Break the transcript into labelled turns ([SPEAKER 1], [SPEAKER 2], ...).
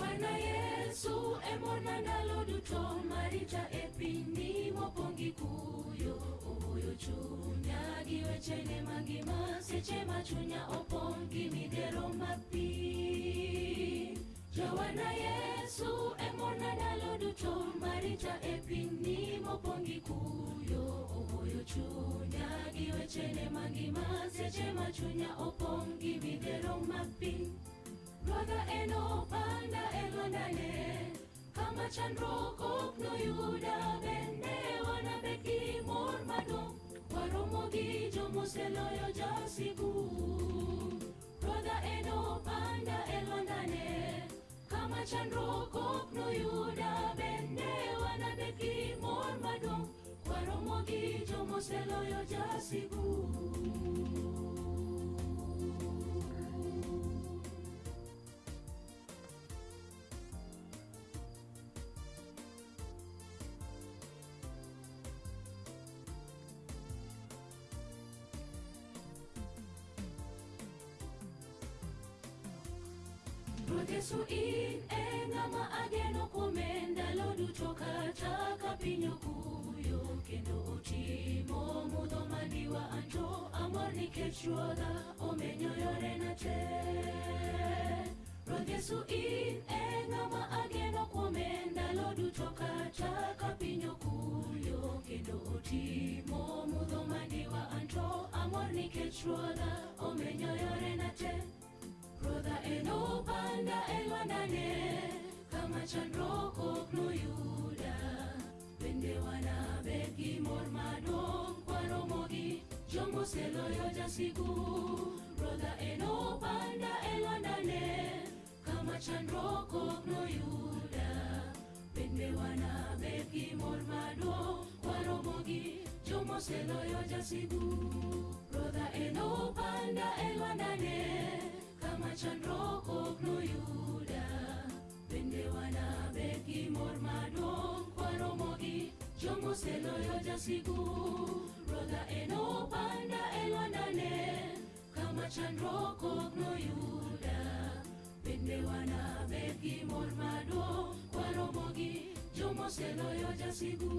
[SPEAKER 1] Wana Yesu emona ndalo duto marita e pinyni mopong' gi kuyo. Ohoyo chunya gi wechene mangima seche ma chunya opong' gi midhiero mag pi Jowana Yesu emona ndalo duto marita e pinyni mopong' gi kuyo. Ohoyo chunya gi wechene mangima seche ma chunya opong' gi midhiero mag piny Ruodha en opanda e lwandane kama chandruok ok noyuda bende wanabet gi mor maduong' waromo gi jomoseloyo jasigu Ruodha en opanda e lwandane kama chandruok ok noyuda bende wanabet gi mor maduong' waromo gi jomoseloyo jasigu Yesu in e ng'ama ageno kuome ndalo duto kata ka piny okuyo kendo otimo mudho mandiwa anto amor nikech ruodha omenyo yorena te Ruoth Yesu in e ng'ama ageno kuome ndalo duto kata ka piny okuyo kendo otimo mudho mandiwa anto amor nikech ruodha omenyo yorena te Ruodha en opanda e lwandane kama chandruok ok noyuda bende wanabed gi mor maduong' kwaromo gi jomoseloyo jasigu Ruodha en opanda e lwandane kama chandruok ok noyuda bende wanabed gi mor maduong' kwaromo gi jomoseloyo jasigu Ruodha en opanda e lwandane kama chandruok ok noyuda bende wanabed gi mor maduong' kwaromo gi. Jomoseloyo jasigu Ruodha en opanda e lwandane kama chandruok ok noyuda bende wanabed gi mor maduong' kwaromo gi. Jomoseloyo jasigu